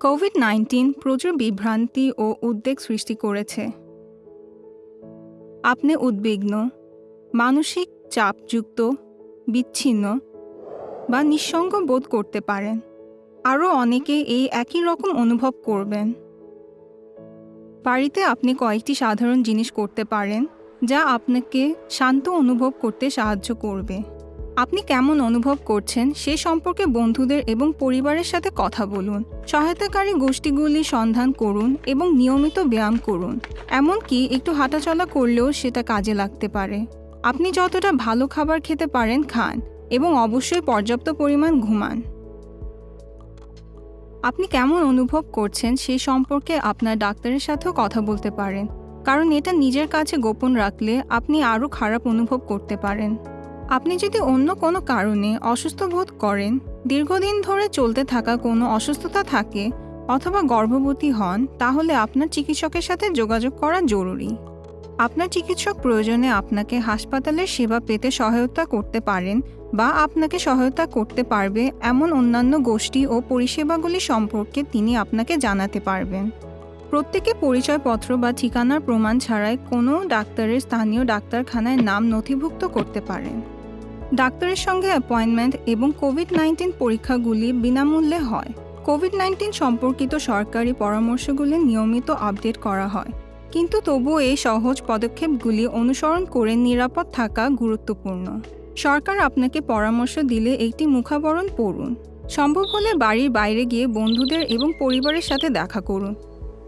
Covid nineteen প্রচুর বিভ্রান্তি ও উদ্বেগ সৃষ্টি করেছে। আপনি উদ্বিগ্ন, মানসিক চাপযুক্ত, বিচ্ছিন্ন বা নিঃসঙ্গ বোধ করতে পারেন। আরও অনেকে এই একই রকম অনুভব করবেন। বাড়িতে আপনি কয়েকটি সাধারণ জিনিস করতে পারেন, যা আপনাকে শান্ত অনুভব করতে সাহায্য করবে। আপনি কেমন অনুভব করছেন সে সম্পর্কে বন্ধুদের এবং পরিবারের সাথে কথা বলুন। সহায়তাকারী গোষ্ঠীগুলি সন্ধান করুন এবং নিয়মিত ব্যায়াম করুন। এমনকি একটু হাঁটাচলা করলেও সেটা কাজে লাগতে পারে। আপনি যতটা ভালো খাবার খেতে পারেন খান এবং অবশ্যই পর্যাপ্ত পরিমাণ ঘুমান। আপনি কেমন অনুভব করছেন সেই সম্পর্কে আপনার ডাক্তারের সাথেও কথা বলতে পারেন। কারণ এটা নিজের কাছে গোপন রাখলে আপনি আরও খারাপ অনুভব করতে পারেন। আপনি যদি অন্য কোনো কারণে অসুস্থ বোধ করেন, দীর্ঘদিন ধরে চলতে থাকা কোনো অসুস্থতা থাকে অথবা গর্ভবতী হন, তাহলে আপনার চিকিৎসকের সাথে যোগাযোগ করা জরুরি। আপনার চিকিৎসক প্রয়োজনে আপনাকে হাসপাতালের সেবা পেতে সহায়তা করতে পারেন বা আপনাকে সহায়তা করতে পারবে এমন অন্যান্য গোষ্ঠী ও পরিষেবাগুলি সম্পর্কে তিনি আপনাকে জানাতে পারবেন। প্রত্যেকে পরিচয়পত্র বা ঠিকানার প্রমাণ ছাড়াই কোনো ডাক্তারের স্থানীয় ডাক্তারখানায় নাম নথিভুক্ত করতে পারেন। ডাক্তারের সঙ্গে অ্যাপয়েন্টমেন্ট এবং কোভিড নাইন্টিন পরীক্ষাগুলি বিনামূল্যে হয়। কোভিড নাইন্টিন সম্পর্কিত সরকারি পরামর্শগুলি নিয়মিত আপডেট করা হয়। কিন্তু তবুও এই সহজ পদক্ষেপগুলি অনুসরণ করে নিরাপদ থাকা গুরুত্বপূর্ণ। সরকার আপনাকে পরামর্শ দিলে একটি মুখাবরণ পড়ুন। সম্ভব হলে বাড়ির বাইরে গিয়ে বন্ধুদের এবং পরিবারের সাথে দেখা করুন।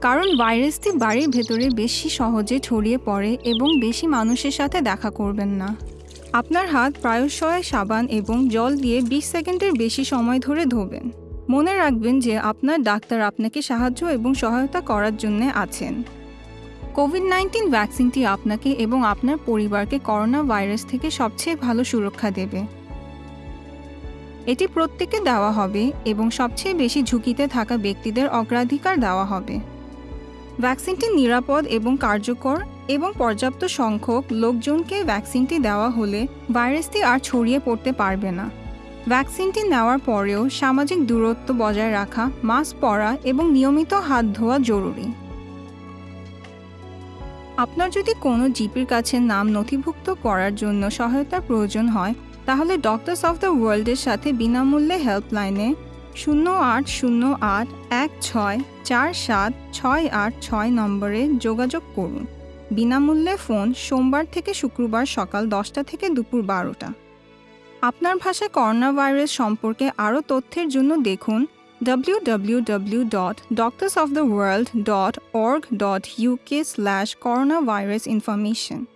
কারণ ভাইরাসটি বাড়ির ভেতরে বেশি সহজে ছড়িয়ে পড়ে এবং বেশি মানুষের সাথে দেখা করবেন না। আপনার হাত প্রায়শই সাবান এবং জল দিয়ে বিশ সেকেন্ডের বেশি সময় ধরে ধোবেন। মনে রাখবেন যে আপনার ডাক্তার আপনাকে সাহায্য এবং সহায়তা করার জন্য আছেন। কোভিড নাইন্টিন ভ্যাকসিনটি আপনাকে এবং আপনার পরিবারকে করোনা ভাইরাস থেকে সবচেয়ে ভালো সুরক্ষা দেবে। এটি প্রত্যেকে দেওয়া হবে এবং সবচেয়ে বেশি ঝুঁকিতে থাকা ব্যক্তিদের অগ্রাধিকার দেওয়া হবে। ভ্যাকসিনটি নিরাপদ এবং কার্যকর এবং পর্যাপ্ত সংখ্যক লোকজনকে ভ্যাকসিনটি দেওয়া হলে ভাইরাসটি আর ছড়িয়ে পড়তে পারবে না। ভ্যাকসিনটি নেওয়ার পরেও সামাজিক দূরত্ব বজায় রাখা, মাস্ক পরা এবং নিয়মিত হাত ধোয়া জরুরি। আপনার যদি কোনো জিপির কাছে নাম নথিভুক্ত করার জন্য সহায়তার প্রয়োজন হয়, তাহলে ডক্টরস অফ দ্য ওয়ার্ল্ডের সাথে বিনামূল্যে হেল্পলাইনে শূন্য আট শূন্য আট এক ছয় চার সাত ছয় আট ছয় নম্বরে যোগাযোগ করুন। বিনামূল্যে ফোন সোমবার থেকে শুক্রবার সকাল দশটা থেকে দুপুর বারোটা। আপনার ভাষায় করোনা ভাইরাস সম্পর্কে আরও তথ্যের জন্য দেখুন W W dot doctors of the world dot org dot UK www.doctorsoftheworld.org.uk slash coronavirus information